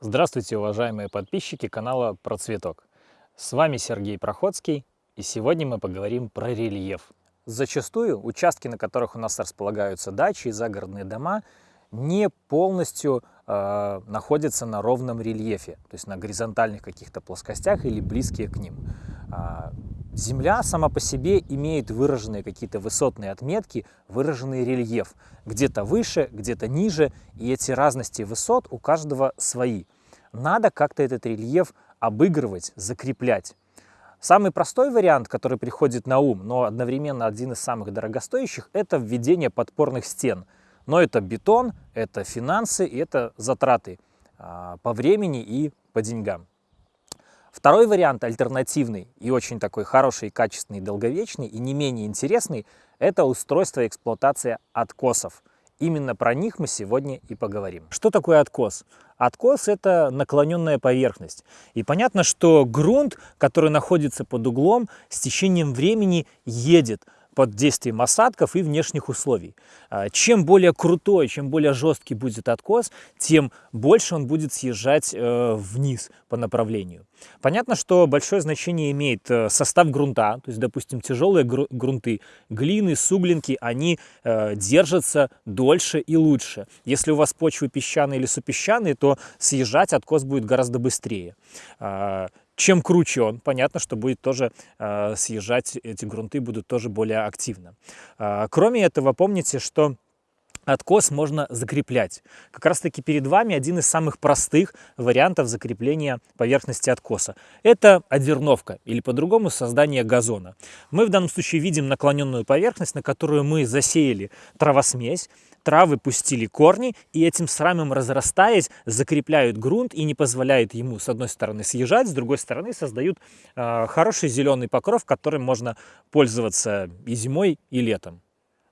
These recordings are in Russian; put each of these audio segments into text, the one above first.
Здравствуйте, уважаемые подписчики канала Про Цветок. С вами Сергей Проходский, и сегодня мы поговорим про рельеф. Зачастую участки, на которых у нас располагаются дачи и загородные дома, не полностью э, находятся на ровном рельефе, то есть на горизонтальных каких-то плоскостях или близкие к ним. Земля сама по себе имеет выраженные какие-то высотные отметки, выраженный рельеф. Где-то выше, где-то ниже, и эти разности высот у каждого свои. Надо как-то этот рельеф обыгрывать, закреплять. Самый простой вариант, который приходит на ум, но одновременно один из самых дорогостоящих, это введение подпорных стен. Но это бетон, это финансы и это затраты а, по времени и по деньгам. Второй вариант, альтернативный и очень такой хороший, качественный, долговечный и не менее интересный, это устройство и эксплуатация откосов. Именно про них мы сегодня и поговорим. Что такое откос? Откос – это наклоненная поверхность. И понятно, что грунт, который находится под углом, с течением времени едет – под действием осадков и внешних условий. А, чем более крутой, чем более жесткий будет откос, тем больше он будет съезжать э, вниз по направлению. Понятно, что большое значение имеет э, состав грунта, то есть, допустим, тяжелые грунты, глины, суглинки, они э, держатся дольше и лучше. Если у вас почвы песчаные или супесчаные, то съезжать откос будет гораздо быстрее. Чем круче он, понятно, что будет тоже э, съезжать, эти грунты будут тоже более активно. Э, кроме этого, помните, что откос можно закреплять. Как раз таки перед вами один из самых простых вариантов закрепления поверхности откоса. Это одерновка или по-другому создание газона. Мы в данном случае видим наклоненную поверхность, на которую мы засеяли травосмесь травы пустили корни и этим самым разрастаясь закрепляют грунт и не позволяют ему с одной стороны съезжать, с другой стороны создают э, хороший зеленый покров, которым можно пользоваться и зимой, и летом.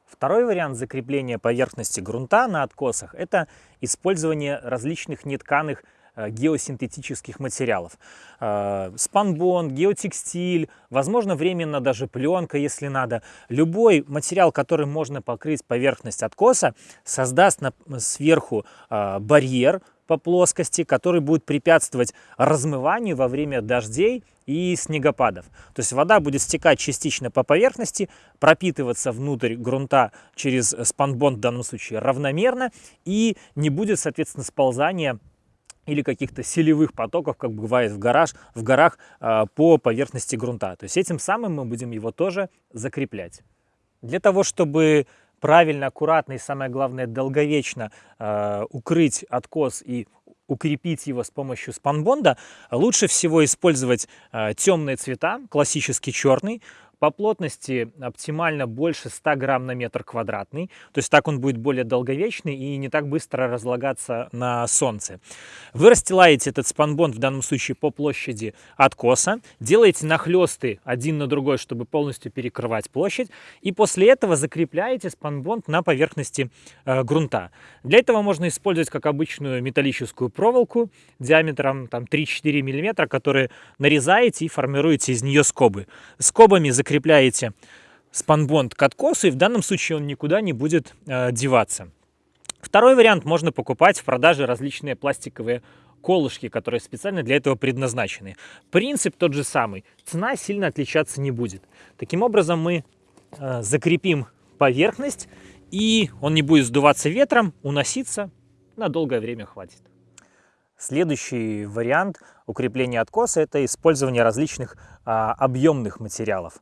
Второй вариант закрепления поверхности грунта на откосах – это использование различных нетканых геосинтетических материалов. Э, спанбонд, геотекстиль, возможно, временно даже пленка, если надо. Любой материал, который можно покрыть поверхность откоса, создаст сверху э, барьер по плоскости, который будет препятствовать размыванию во время дождей и снегопадов. То есть вода будет стекать частично по поверхности, пропитываться внутрь грунта через спанбонд в данном случае равномерно и не будет, соответственно, сползания или каких-то селевых потоков, как бывает в, гараж, в горах, а, по поверхности грунта. То есть этим самым мы будем его тоже закреплять. Для того, чтобы правильно, аккуратно и, самое главное, долговечно э, укрыть откос и укрепить его с помощью спанбонда, лучше всего использовать э, темные цвета, классический черный, по плотности оптимально больше 100 грамм на метр квадратный, то есть так он будет более долговечный и не так быстро разлагаться на солнце. Вы расстилаете этот спанбонд в данном случае по площади откоса, делаете нахлесты один на другой, чтобы полностью перекрывать площадь, и после этого закрепляете спанбонд на поверхности э, грунта. Для этого можно использовать как обычную металлическую проволоку диаметром 3-4 мм, которую нарезаете и формируете из нее скобы. Скобами закрепляете закрепляете спанбонд к откосу, и в данном случае он никуда не будет э, деваться. Второй вариант можно покупать в продаже различные пластиковые колышки, которые специально для этого предназначены. Принцип тот же самый, цена сильно отличаться не будет. Таким образом мы э, закрепим поверхность, и он не будет сдуваться ветром, уноситься на долгое время хватит. Следующий вариант укрепления откоса – это использование различных а, объемных материалов.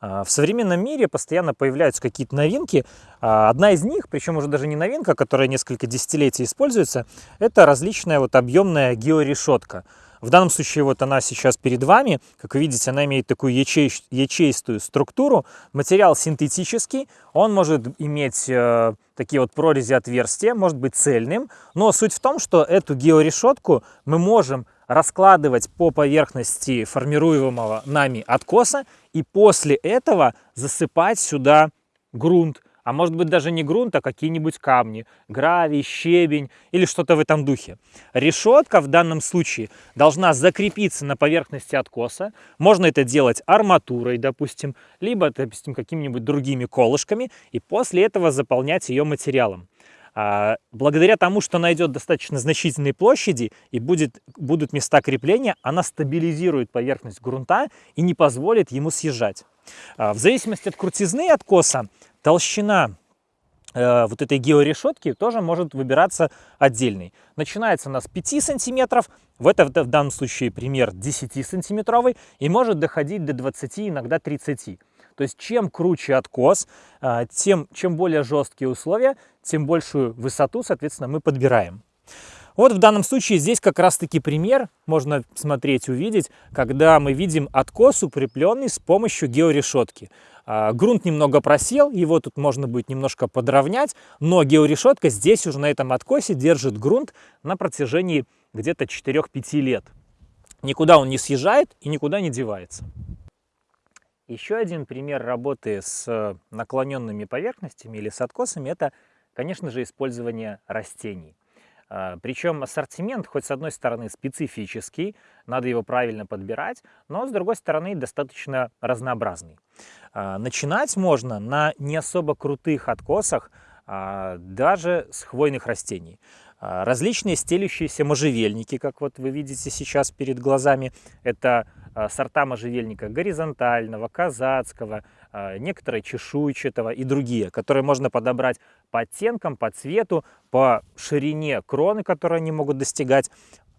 А, в современном мире постоянно появляются какие-то новинки. А, одна из них, причем уже даже не новинка, которая несколько десятилетий используется, это различная вот объемная георешетка. В данном случае вот она сейчас перед вами. Как вы видите, она имеет такую ячей, ячеистую структуру. Материал синтетический, он может иметь э, такие вот прорези отверстия, может быть цельным. Но суть в том, что эту георешетку мы можем раскладывать по поверхности формируемого нами откоса и после этого засыпать сюда грунт а может быть даже не грунт, а какие-нибудь камни, гравий, щебень или что-то в этом духе. Решетка в данном случае должна закрепиться на поверхности откоса. Можно это делать арматурой, допустим, либо, допустим, какими-нибудь другими колышками, и после этого заполнять ее материалом. А, благодаря тому, что найдет достаточно значительные площади и будет, будут места крепления, она стабилизирует поверхность грунта и не позволит ему съезжать. А, в зависимости от крутизны откоса, толщина э, вот этой георешетки тоже может выбираться отдельный. Начинается она с 5 сантиметров, в, это, в данном случае пример 10 сантиметровый, и может доходить до 20, иногда 30. То есть чем круче откос, а, тем, чем более жесткие условия, тем большую высоту, соответственно, мы подбираем. Вот в данном случае здесь как раз-таки пример, можно смотреть, увидеть, когда мы видим откос, укрепленный с помощью георешетки. А, грунт немного просел, его тут можно будет немножко подровнять, но георешетка здесь уже на этом откосе держит грунт на протяжении где-то 4-5 лет. Никуда он не съезжает и никуда не девается. Еще один пример работы с э, наклоненными поверхностями или с откосами – это, конечно же, использование растений. А, Причем ассортимент, хоть с одной стороны специфический, надо его правильно подбирать, но с другой стороны достаточно разнообразный. А, начинать можно на не особо крутых откосах, а, даже с хвойных растений. Различные стелющиеся можжевельники, как вот вы видите сейчас перед глазами, это сорта можжевельника горизонтального, казацкого, некоторые чешуйчатого и другие, которые можно подобрать по оттенкам, по цвету, по ширине кроны, которые они могут достигать.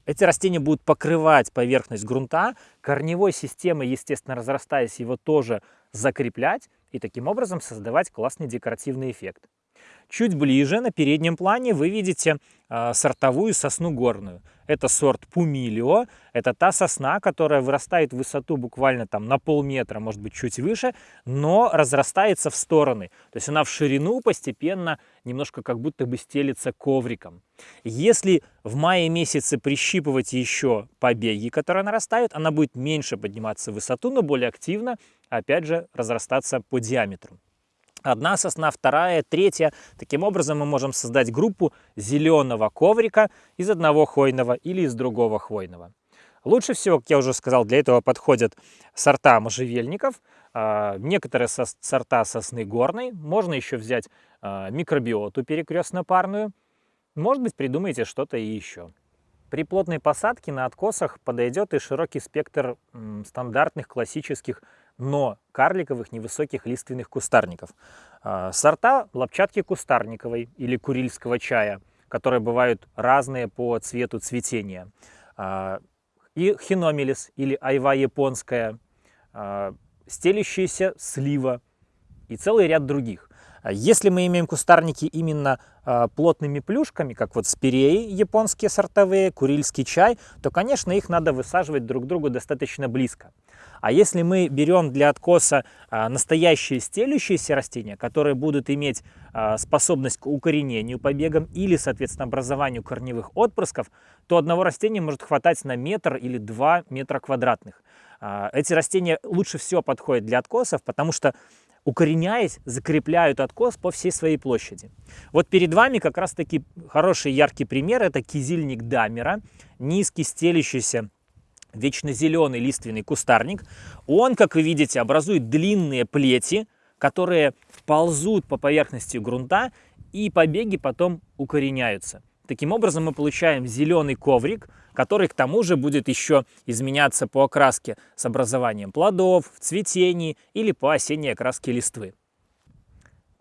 Эти растения будут покрывать поверхность грунта, корневой системой, естественно, разрастаясь, его тоже закреплять и таким образом создавать классный декоративный эффект. Чуть ближе на переднем плане вы видите э, сортовую сосну горную. Это сорт Пумилио. Это та сосна, которая вырастает в высоту буквально там на полметра, может быть чуть выше, но разрастается в стороны. То есть она в ширину постепенно немножко как будто бы стелится ковриком. Если в мае месяце прищипывать еще побеги, которые нарастают, она будет меньше подниматься в высоту, но более активно, опять же, разрастаться по диаметру. Одна сосна, вторая, третья. Таким образом мы можем создать группу зеленого коврика из одного хвойного или из другого хвойного. Лучше всего, как я уже сказал, для этого подходят сорта можжевельников, а, некоторые сорта сосны горной. Можно еще взять а, микробиоту перекрестно-парную. Может быть, придумаете что-то и еще. При плотной посадке на откосах подойдет и широкий спектр стандартных классических но карликовых невысоких лиственных кустарников. А, сорта лапчатки кустарниковой или курильского чая, которые бывают разные по цвету цветения. А, и хиномелис или айва японская, а, стелющаяся слива и целый ряд других. Если мы имеем кустарники именно э, плотными плюшками, как вот спиреи японские сортовые, курильский чай, то, конечно, их надо высаживать друг к другу достаточно близко. А если мы берем для откоса э, настоящие стелющиеся растения, которые будут иметь способность к укоренению побегам или, соответственно, образованию корневых отпрысков, то одного растения может хватать на метр или два метра квадратных. Эти растения лучше всего подходят для откосов, потому что укореняясь, закрепляют откос по всей своей площади. Вот перед вами как раз таки хороший яркий пример. Это кизильник Дамера, низкий стелющийся вечно зеленый лиственный кустарник. Он, как вы видите, образует длинные плети, которые ползут по поверхности грунта и побеги потом укореняются. Таким образом мы получаем зеленый коврик, который к тому же будет еще изменяться по окраске с образованием плодов, в цветении или по осенней окраске листвы.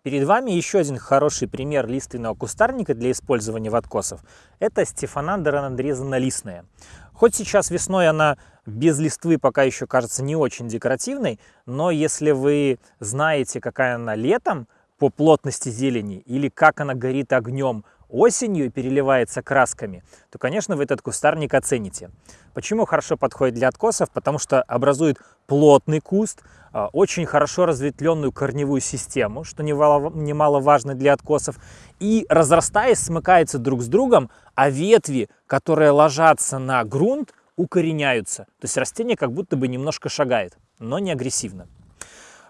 Перед вами еще один хороший пример лиственного кустарника для использования в откосов. Это стефанандра надрезано-листная. Хоть сейчас весной она без листвы пока еще кажется не очень декоративной, но если вы знаете, какая она летом по плотности зелени или как она горит огнем осенью и переливается красками, то, конечно, вы этот кустарник оцените. Почему хорошо подходит для откосов? Потому что образует плотный куст, а, очень хорошо разветвленную корневую систему, что немаловажно для откосов, и разрастаясь, смыкается друг с другом, а ветви, которые ложатся на грунт, укореняются. То есть растение как будто бы немножко шагает, но не агрессивно.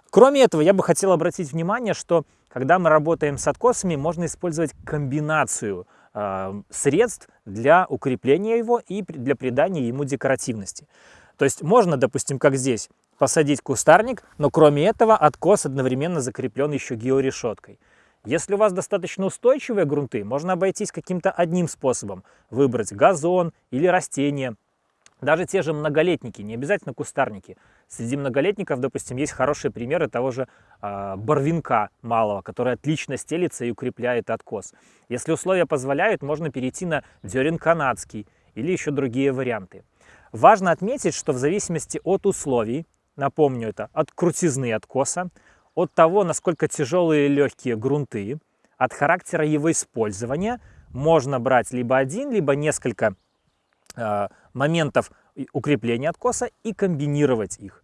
Кроме этого, я бы хотел обратить внимание, что когда мы работаем с откосами, можно использовать комбинацию э, средств для укрепления его и для придания ему декоративности. То есть можно, допустим, как здесь, посадить кустарник, но кроме этого откос одновременно закреплен еще георешеткой. Если у вас достаточно устойчивые грунты, можно обойтись каким-то одним способом. Выбрать газон или растение. Даже те же многолетники, не обязательно кустарники. Среди многолетников, допустим, есть хорошие примеры того же э, барвинка малого, который отлично стелится и укрепляет откос. Если условия позволяют, можно перейти на дерен канадский или еще другие варианты. Важно отметить, что в зависимости от условий, напомню это, от крутизны откоса, от того, насколько тяжелые и легкие грунты, от характера его использования, можно брать либо один, либо несколько э, моментов укрепления откоса и комбинировать их.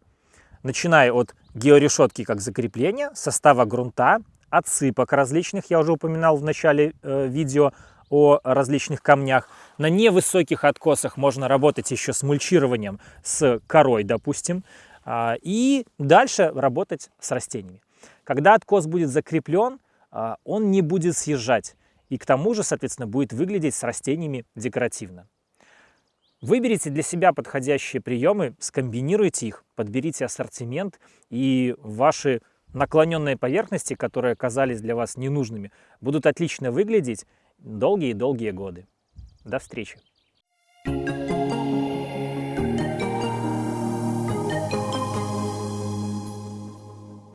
Начиная от георешетки как закрепления, состава грунта, отсыпок различных, я уже упоминал в начале э, видео о различных камнях. На невысоких откосах можно работать еще с мульчированием, с корой, допустим, э, и дальше работать с растениями. Когда откос будет закреплен, э, он не будет съезжать, и к тому же, соответственно, будет выглядеть с растениями декоративно. Выберите для себя подходящие приемы, скомбинируйте их, подберите ассортимент, и ваши наклоненные поверхности, которые оказались для вас ненужными, будут отлично выглядеть долгие-долгие годы. До встречи! Thank you.